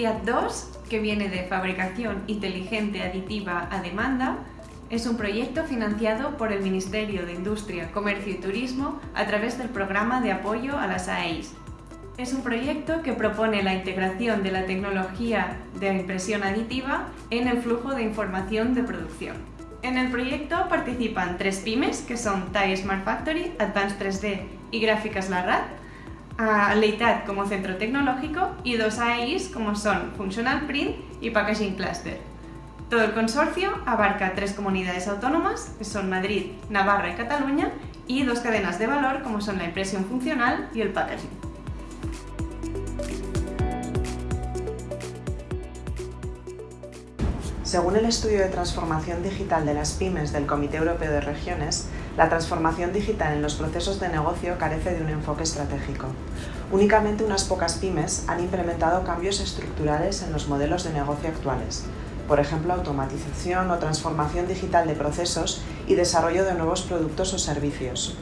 Fiat 2, que viene de Fabricación Inteligente Aditiva a Demanda, es un proyecto financiado por el Ministerio de Industria, Comercio y Turismo a través del Programa de Apoyo a las AEIs. Es un proyecto que propone la integración de la tecnología de impresión aditiva en el flujo de información de producción. En el proyecto participan tres pymes, que son TAI Smart Factory, Advanced 3D y Gráficas Larrat, Leitat como centro tecnológico y dos AIs como son Functional Print y Packaging Cluster. Todo el consorcio abarca tres comunidades autónomas, que son Madrid, Navarra y Cataluña, y dos cadenas de valor como son la impresión funcional y el packaging. Según el estudio de transformación digital de las pymes del Comité Europeo de Regiones, la transformación digital en los procesos de negocio carece de un enfoque estratégico. Únicamente unas pocas pymes han implementado cambios estructurales en los modelos de negocio actuales, por ejemplo automatización o transformación digital de procesos y desarrollo de nuevos productos o servicios.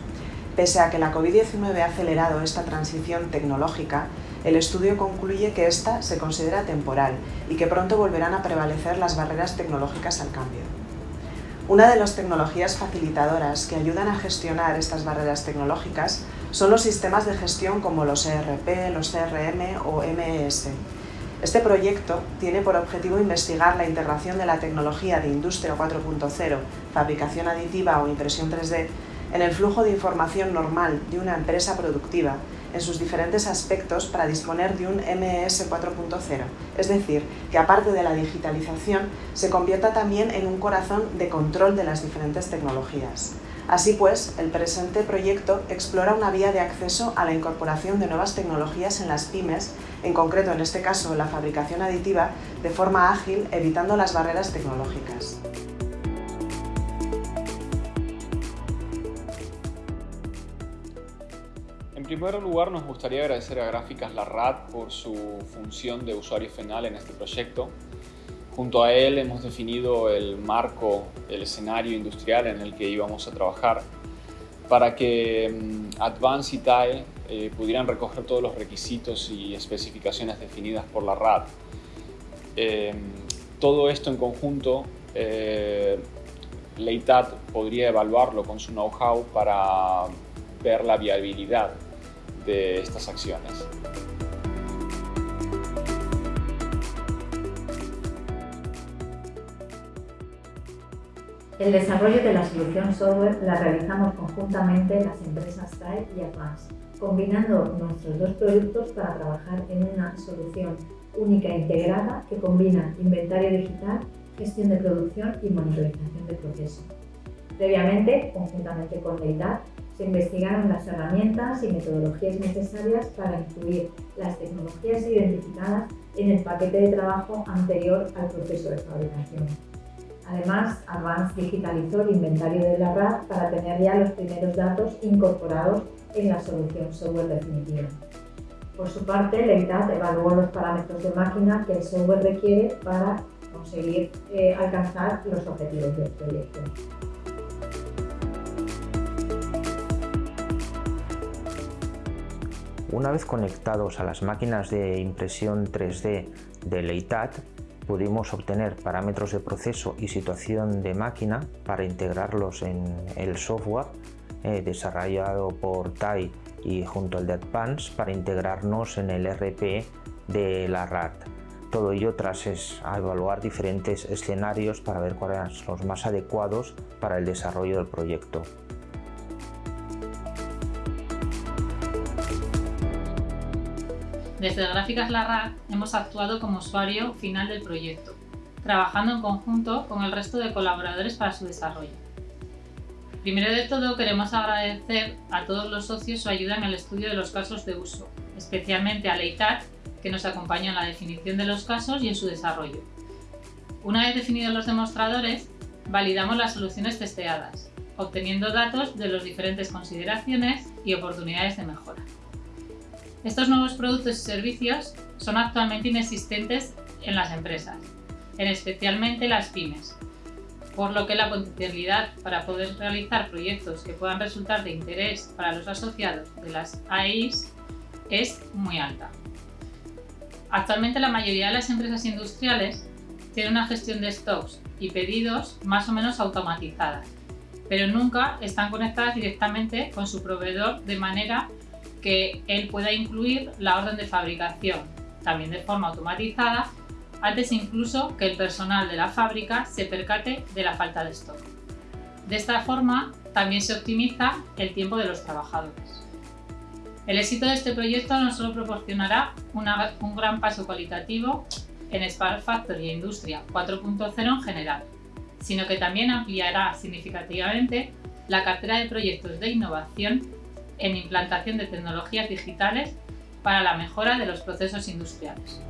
Pese a que la COVID-19 ha acelerado esta transición tecnológica, el estudio concluye que esta se considera temporal y que pronto volverán a prevalecer las barreras tecnológicas al cambio. Una de las tecnologías facilitadoras que ayudan a gestionar estas barreras tecnológicas son los sistemas de gestión como los ERP, los CRM o MES. Este proyecto tiene por objetivo investigar la integración de la tecnología de Industria 4.0, fabricación aditiva o impresión 3D en el flujo de información normal de una empresa productiva en sus diferentes aspectos para disponer de un MES 4.0, es decir, que aparte de la digitalización, se convierta también en un corazón de control de las diferentes tecnologías. Así pues, el presente proyecto explora una vía de acceso a la incorporación de nuevas tecnologías en las pymes, en concreto en este caso la fabricación aditiva, de forma ágil, evitando las barreras tecnológicas. En primer lugar, nos gustaría agradecer a Gráficas Larrat por su función de usuario final en este proyecto. Junto a él hemos definido el marco, el escenario industrial en el que íbamos a trabajar para que mm, Advance y TAE eh, pudieran recoger todos los requisitos y especificaciones definidas por la RAD. Eh, todo esto en conjunto, eh, Leitat podría evaluarlo con su know-how para ver la viabilidad de estas acciones. El desarrollo de la solución software la realizamos conjuntamente las empresas TAE y Advance, combinando nuestros dos productos para trabajar en una solución única e integrada que combina inventario digital, gestión de producción y monitorización de proceso. Previamente, conjuntamente con Leitat, se investigaron las herramientas y metodologías necesarias para incluir las tecnologías identificadas en el paquete de trabajo anterior al proceso de fabricación. Además, Advance digitalizó el inventario de la RAD para tener ya los primeros datos incorporados en la solución software definitiva. Por su parte, Leitat evaluó los parámetros de máquina que el software requiere para conseguir eh, alcanzar los objetivos del proyecto. Una vez conectados a las máquinas de impresión 3D de Leitat, pudimos obtener parámetros de proceso y situación de máquina para integrarlos en el software eh, desarrollado por TAI y junto al de Advance para integrarnos en el RP de la RAT. Todo ello tras evaluar diferentes escenarios para ver cuáles son los más adecuados para el desarrollo del proyecto. Desde Gráficas Larrac hemos actuado como usuario final del proyecto, trabajando en conjunto con el resto de colaboradores para su desarrollo. Primero de todo queremos agradecer a todos los socios su ayuda en el estudio de los casos de uso, especialmente a Leitat, que nos acompañó en la definición de los casos y en su desarrollo. Una vez definidos los demostradores, validamos las soluciones testeadas, obteniendo datos de las diferentes consideraciones y oportunidades de mejora. Estos nuevos productos y servicios son actualmente inexistentes en las empresas, en especialmente las pymes, por lo que la potencialidad para poder realizar proyectos que puedan resultar de interés para los asociados de las AIs es muy alta. Actualmente la mayoría de las empresas industriales tienen una gestión de stocks y pedidos más o menos automatizadas, pero nunca están conectadas directamente con su proveedor de manera que él pueda incluir la orden de fabricación, también de forma automatizada, antes incluso que el personal de la fábrica se percate de la falta de stock. De esta forma, también se optimiza el tiempo de los trabajadores. El éxito de este proyecto no solo proporcionará un gran paso cualitativo en Spark Factory e Industria 4.0 en general, sino que también ampliará significativamente la cartera de proyectos de innovación en implantación de tecnologías digitales para la mejora de los procesos industriales.